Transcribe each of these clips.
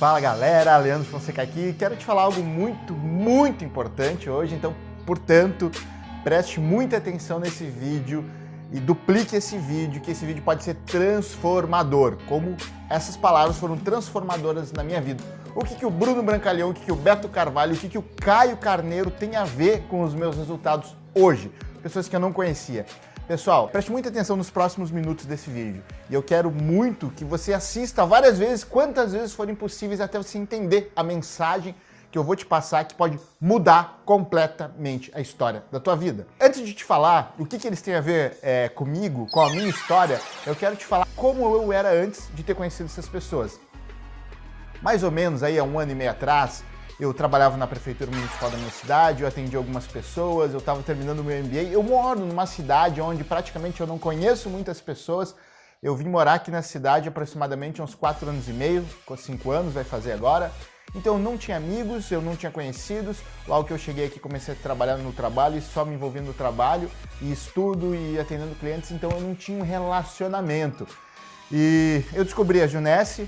Fala galera, Leandro Fonseca aqui. Quero te falar algo muito, muito importante hoje, então, portanto, preste muita atenção nesse vídeo e duplique esse vídeo, que esse vídeo pode ser transformador, como essas palavras foram transformadoras na minha vida. O que, que o Bruno Brancalhão, o que, que o Beto Carvalho, o que, que o Caio Carneiro tem a ver com os meus resultados hoje? Pessoas que eu não conhecia. Pessoal, preste muita atenção nos próximos minutos desse vídeo. E eu quero muito que você assista várias vezes, quantas vezes forem possíveis, até você entender a mensagem que eu vou te passar que pode mudar completamente a história da tua vida. Antes de te falar o que, que eles têm a ver é, comigo, com a minha história, eu quero te falar como eu era antes de ter conhecido essas pessoas. Mais ou menos aí há um ano e meio atrás, eu trabalhava na prefeitura municipal da minha cidade, eu atendi algumas pessoas, eu estava terminando o meu MBA. Eu moro numa cidade onde praticamente eu não conheço muitas pessoas. Eu vim morar aqui na cidade aproximadamente uns 4 anos e meio, 5 anos vai fazer agora. Então eu não tinha amigos, eu não tinha conhecidos. Logo que eu cheguei aqui comecei a trabalhar no trabalho e só me envolvendo no trabalho e estudo e atendendo clientes, então eu não tinha um relacionamento. E eu descobri a Junesse,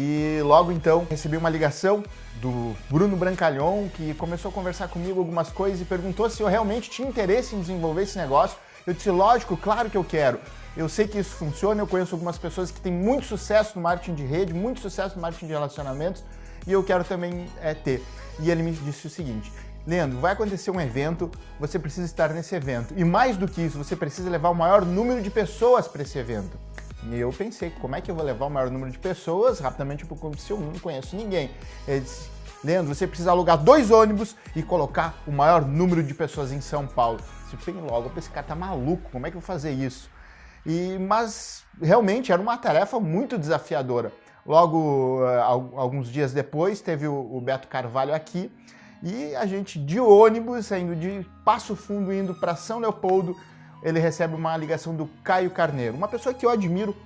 e logo então recebi uma ligação do Bruno Brancalhon, que começou a conversar comigo algumas coisas e perguntou se eu realmente tinha interesse em desenvolver esse negócio. Eu disse, lógico, claro que eu quero. Eu sei que isso funciona, eu conheço algumas pessoas que têm muito sucesso no marketing de rede, muito sucesso no marketing de relacionamentos, e eu quero também é, ter. E ele me disse o seguinte, Leandro, vai acontecer um evento, você precisa estar nesse evento. E mais do que isso, você precisa levar o maior número de pessoas para esse evento. E eu pensei, como é que eu vou levar o maior número de pessoas? Rapidamente, porque se eu não conheço ninguém. Ele disse, Leandro, você precisa alugar dois ônibus e colocar o maior número de pessoas em São Paulo. Se bem logo, esse cara tá maluco, como é que eu vou fazer isso? E, mas realmente era uma tarefa muito desafiadora. Logo, eh, alguns dias depois, teve o Beto Carvalho aqui e a gente de ônibus, saindo de Passo Fundo, indo para São Leopoldo, ele recebe uma ligação do Caio Carneiro, uma pessoa que eu admiro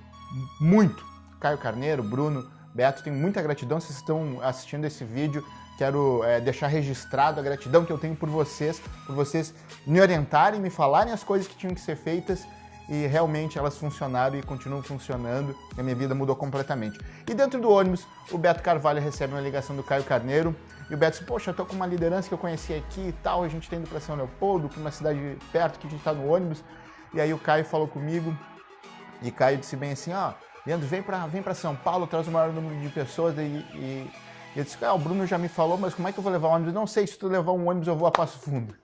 muito. Caio Carneiro, Bruno, Beto, tenho muita gratidão. Vocês estão assistindo esse vídeo, quero é, deixar registrado a gratidão que eu tenho por vocês, por vocês me orientarem, me falarem as coisas que tinham que ser feitas e realmente elas funcionaram e continuam funcionando e a minha vida mudou completamente. E dentro do ônibus, o Beto Carvalho recebe uma ligação do Caio Carneiro e o Beto diz, poxa, eu tô com uma liderança que eu conheci aqui e tal, a gente tá indo para São Leopoldo, para uma cidade perto que a gente tá no ônibus. E aí o Caio falou comigo e Caio disse bem assim, ó, oh, Leandro, vem para vem São Paulo, traz o maior número de pessoas e, e, e eu disse, ah, o Bruno já me falou, mas como é que eu vou levar o ônibus? Não sei, se tu levar um ônibus eu vou a Passo Fundo.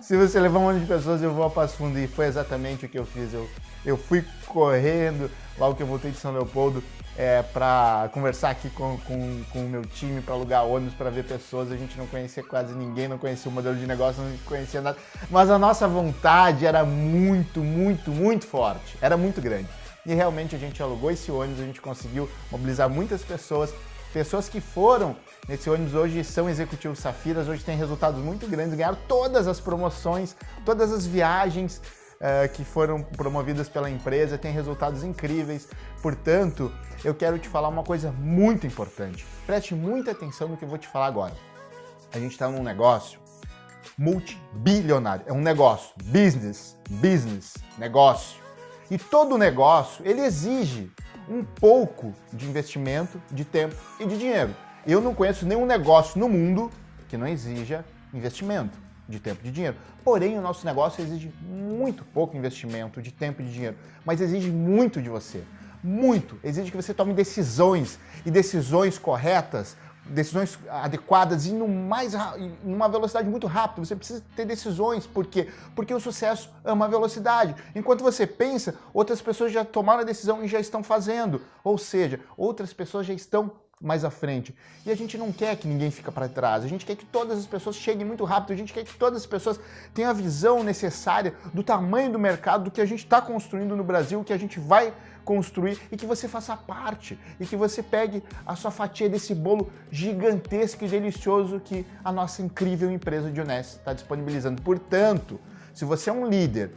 Se você levar um monte de pessoas, eu vou a Passo Fundo. E foi exatamente o que eu fiz. Eu, eu fui correndo, logo que eu voltei de São Leopoldo, é, para conversar aqui com, com, com o meu time, para alugar ônibus, para ver pessoas. A gente não conhecia quase ninguém, não conhecia o modelo de negócio, não conhecia nada. Mas a nossa vontade era muito, muito, muito forte. Era muito grande. E realmente a gente alugou esse ônibus, a gente conseguiu mobilizar muitas pessoas Pessoas que foram nesse ônibus hoje são executivos Safiras, hoje têm resultados muito grandes, ganharam todas as promoções, todas as viagens uh, que foram promovidas pela empresa, têm resultados incríveis. Portanto, eu quero te falar uma coisa muito importante. Preste muita atenção no que eu vou te falar agora. A gente está num negócio multibilionário, é um negócio, business, business, negócio. E todo negócio, ele exige um pouco de investimento, de tempo e de dinheiro. Eu não conheço nenhum negócio no mundo que não exija investimento de tempo e de dinheiro. Porém, o nosso negócio exige muito pouco investimento de tempo e de dinheiro, mas exige muito de você. Muito. Exige que você tome decisões e decisões corretas decisões adequadas e mais, numa velocidade muito rápida. Você precisa ter decisões. Por quê? Porque o sucesso é uma velocidade. Enquanto você pensa, outras pessoas já tomaram a decisão e já estão fazendo. Ou seja, outras pessoas já estão mais à frente. E a gente não quer que ninguém fique para trás, a gente quer que todas as pessoas cheguem muito rápido, a gente quer que todas as pessoas tenham a visão necessária do tamanho do mercado, do que a gente está construindo no Brasil, que a gente vai construir e que você faça parte e que você pegue a sua fatia desse bolo gigantesco e delicioso que a nossa incrível empresa de Honest está disponibilizando. Portanto, se você é um líder,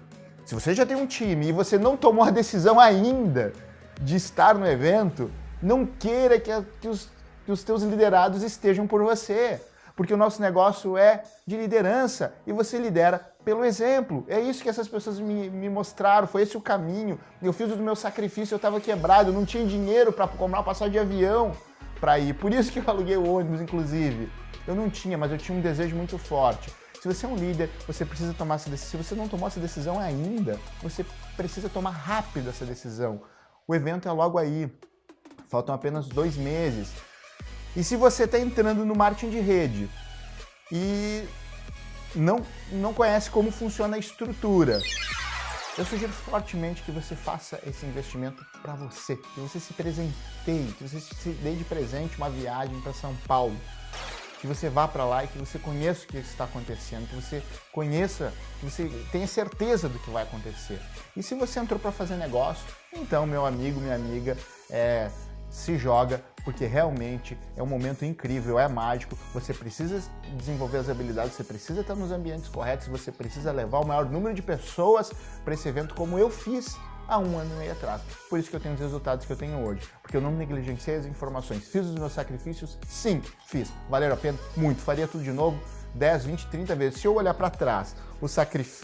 se você já tem um time e você não tomou a decisão ainda de estar no evento, não queira que, que, os, que os teus liderados estejam por você, porque o nosso negócio é de liderança e você lidera pelo exemplo. É isso que essas pessoas me, me mostraram, foi esse o caminho. Eu fiz o meu sacrifício, eu estava quebrado, eu não tinha dinheiro para comprar passagem de avião, para ir. Por isso que eu aluguei o ônibus, inclusive. Eu não tinha, mas eu tinha um desejo muito forte. Se você é um líder, você precisa tomar essa decisão. Se você não tomou essa decisão ainda, você precisa tomar rápido essa decisão. O evento é logo aí. Faltam apenas dois meses. E se você está entrando no marketing de rede e não, não conhece como funciona a estrutura, eu sugiro fortemente que você faça esse investimento para você, que você se presenteie, que você se dê de presente uma viagem para São Paulo, que você vá para lá e que você conheça o que está acontecendo, que você conheça, que você tenha certeza do que vai acontecer. E se você entrou para fazer negócio, então, meu amigo, minha amiga, é, se joga, porque realmente é um momento incrível, é mágico, você precisa desenvolver as habilidades, você precisa estar nos ambientes corretos, você precisa levar o maior número de pessoas para esse evento como eu fiz há um ano e meio atrás. Por isso que eu tenho os resultados que eu tenho hoje, porque eu não negligenciei as informações. Fiz os meus sacrifícios? Sim, fiz. Valeram a pena? Muito. Faria tudo de novo? 10, 20, 30 vezes. Se eu olhar para trás, os,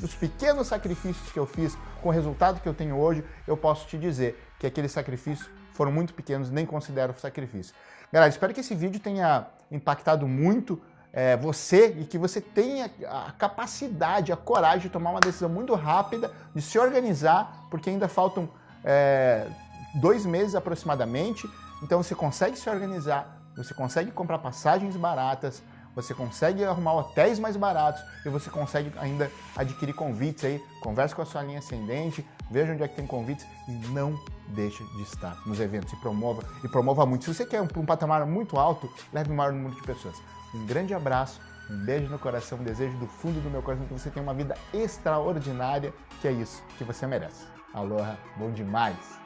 os, pequenos sacrifícios que eu fiz com o resultado que eu tenho hoje, eu posso te dizer que aquele sacrifício foram muito pequenos, nem considero sacrifício. Galera, espero que esse vídeo tenha impactado muito é, você e que você tenha a capacidade, a coragem de tomar uma decisão muito rápida, de se organizar, porque ainda faltam é, dois meses aproximadamente, então você consegue se organizar, você consegue comprar passagens baratas, você consegue arrumar hotéis mais baratos e você consegue ainda adquirir convites aí, converse com a sua linha ascendente, veja onde é que tem convites e não deixe de estar nos eventos e promova, e promova muito. Se você quer um, um patamar muito alto, leve o maior número de pessoas. Um grande abraço, um beijo no coração, um desejo do fundo do meu coração que você tenha uma vida extraordinária, que é isso que você merece. Aloha, bom demais!